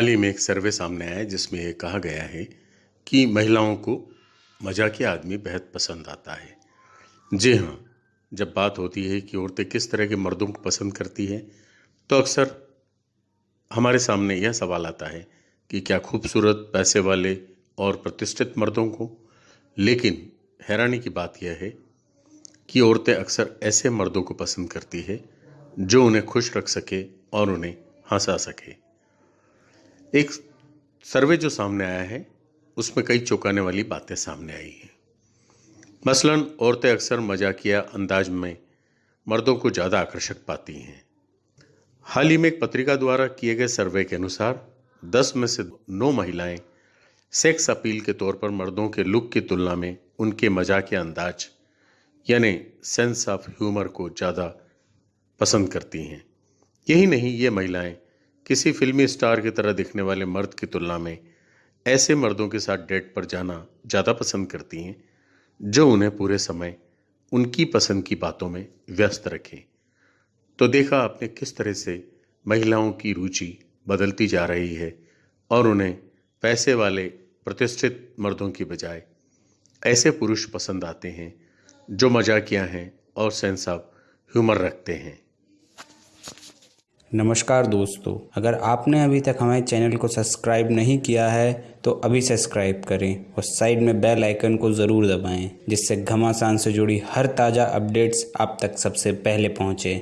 ही में एक सर्वे सामने आया जिसमें ये कहा गया है कि महिलाओं को मजाकिया आदमी बेहद पसंद आता है। जी हाँ जब बात होती है कि औरतें किस तरह के मर्दों को पसंद करती हैं तो अक्सर हमारे सामने यह सवाल आता है कि क्या खूबसूरत पैसे वाले और प्रतिष्ठित मर्दों को? लेकिन हैरानी की बात यह है कि औरतें अक्सर ऐसे मर्दों को पसंद करती है जो उन्हें खुश रख सके और उन्हें हंसा सके। एक सर्वे जो सामने आया है, उसमें कई चौंकाने वाली बातें सामने आई हैं। मसलन, औरतें अक्सर मजाकिया अंदाज में मर्दों को ज़्यादा आकर्षक पाती हैं। हाल ही में एक पत्रिका द्वारा किए गए सर्वे के अनुसार, दस में से नौ महिलाएँ सेक्स अपील के तौर पर मर्दों के लुक की तुलना में उनके मजाकिया अंदाज, यानी सेंस ऑफ़ ह्यूमर को ज़्यादा पसंद करती हैं। यही नहीं, ये महिलाएँ किसी फिल्मी स्टार की तरह दिखने वाले मर्द की तुलना में ऐसे मर्दों के साथ डेट पर जाना ज़्यादा पसंद करती हैं, जो उन्हें पूरे समय उनकी पसंद की बातों में व्यस्त रखें। तो देखा आपने किस तरह से महिलाओं की रुचि बदलती जा रही है और उन्हें पैसे वाले प्रतिष्ठित मर्दों की बजाय ऐसे पुरुष पसंद आते हैं, जो मजाकिया हैं और सेंस ऑफ़ ह्यूमर रखते हैं। नमस्कार दोस्तों, अगर आपने अभी तक हमारे चैनल को सब्सक्राइब नहीं किया है तो अभी सब्सक्राइब करें और साइड में बेल आइकन को ज़रूर दबाएँ, जिससे घमासान से जुड़ी हर ताज़ा अपडेट्स आप तक सबसे पहले पहुँचे।